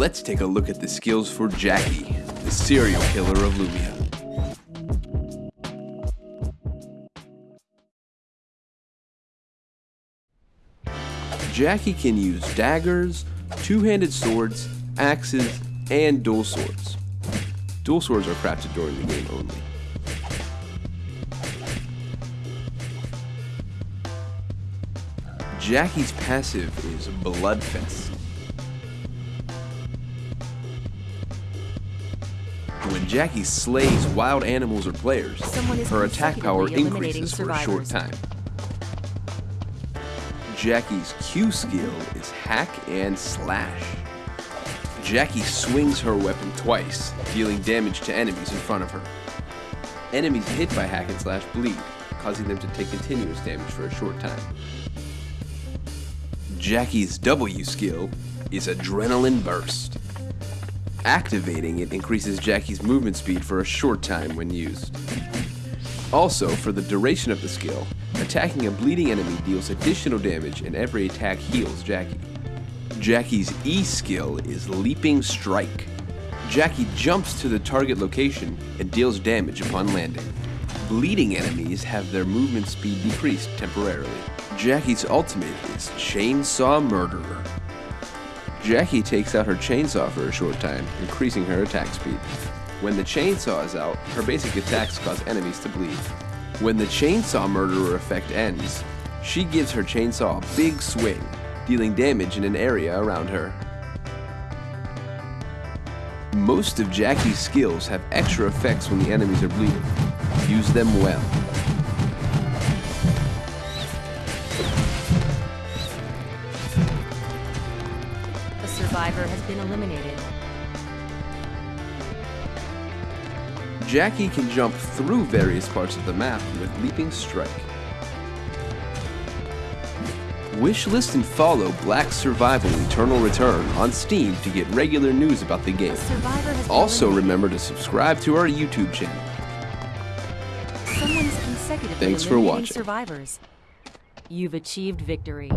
Let's take a look at the skills for Jackie, the serial killer of Lumia. Jackie can use daggers, two-handed swords, axes, and dual swords. Dual swords are crafted during the game only. Jackie's passive is Bloodfest. When Jackie slays wild animals or players, her attack power increases for a short time. Jackie's Q skill is Hack and Slash. Jackie swings her weapon twice, dealing damage to enemies in front of her. Enemies hit by Hack and Slash bleed, causing them to take continuous damage for a short time. Jackie's W skill is Adrenaline Burst. Activating it increases Jackie's movement speed for a short time when used. Also, for the duration of the skill, attacking a bleeding enemy deals additional damage and every attack heals Jackie. Jackie's E skill is Leaping Strike. Jackie jumps to the target location and deals damage upon landing. Bleeding enemies have their movement speed decreased temporarily. Jackie's ultimate is Chainsaw Murderer. Jackie takes out her chainsaw for a short time, increasing her attack speed. When the chainsaw is out, her basic attacks cause enemies to bleed. When the chainsaw murderer effect ends, she gives her chainsaw a big swing, dealing damage in an area around her. Most of Jackie's skills have extra effects when the enemies are bleeding. Use them well. Survivor has been eliminated. Jackie can jump through various parts of the map with Leaping Strike. Wishlist and follow Black Survival Eternal Return on Steam to get regular news about the game. A survivor has been Also remember to subscribe to our YouTube channel. Someone is consecutively Thanks for watching. survivors. You've achieved victory.